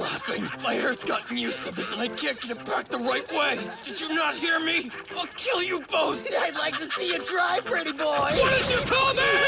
Laughing. My hair's gotten used to this and I can't get it back the right way. Did you not hear me? I'll kill you both. I'd like to see you try, pretty boy. What did you call me?